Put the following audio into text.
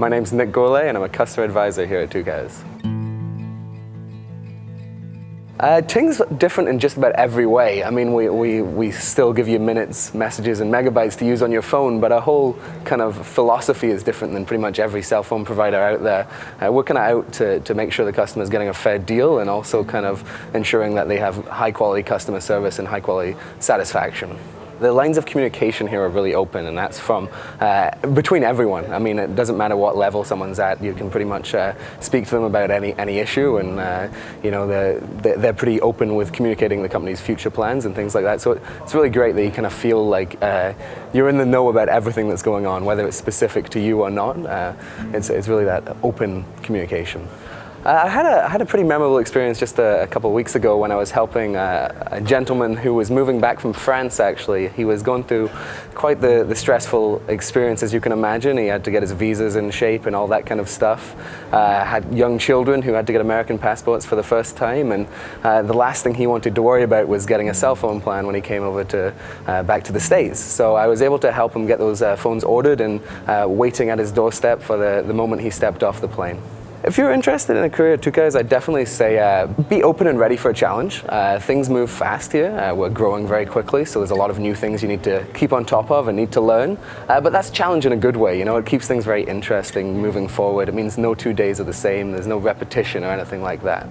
My name's Nick Gourlay and I'm a customer advisor here at Tucows. Uh, Ting's different in just about every way. I mean, we, we, we still give you minutes, messages, and megabytes to use on your phone, but our whole kind of philosophy is different than pretty much every cell phone provider out there. Uh, we're kind of out to, to make sure the customer is getting a fair deal and also kind of ensuring that they have high quality customer service and high quality satisfaction. The lines of communication here are really open, and that's from uh, between everyone. I mean, it doesn't matter what level someone's at. You can pretty much uh, speak to them about any any issue, and uh, you know they're they're pretty open with communicating the company's future plans and things like that. So it's really great that you kind of feel like uh, you're in the know about everything that's going on, whether it's specific to you or not. Uh, it's it's really that open communication. Uh, I had, had a pretty memorable experience just a, a couple of weeks ago when I was helping a, a, gentleman who was moving back from France actually. He was going through quite the, the stressful experience as you can imagine. He had to get his visas in shape and all that kind of stuff. Uh, had young children who had to get American passports for the first time and uh, the last thing he wanted to worry about was getting a cell phone plan when he came over to uh, back to the States. So I was able to help him get those uh, phones ordered and uh, waiting at his doorstep for the, the moment he stepped off the plane. If you're interested in a career at Tucows, I'd definitely say uh, be open and ready for a challenge. Uh, things move fast here. Uh, we're growing very quickly, so there's a lot of new things you need to keep on top of and need to learn. Uh, but that's challenge in a good way. You know, it keeps things very interesting moving forward. It means no two days are the same. There's no repetition or anything like that.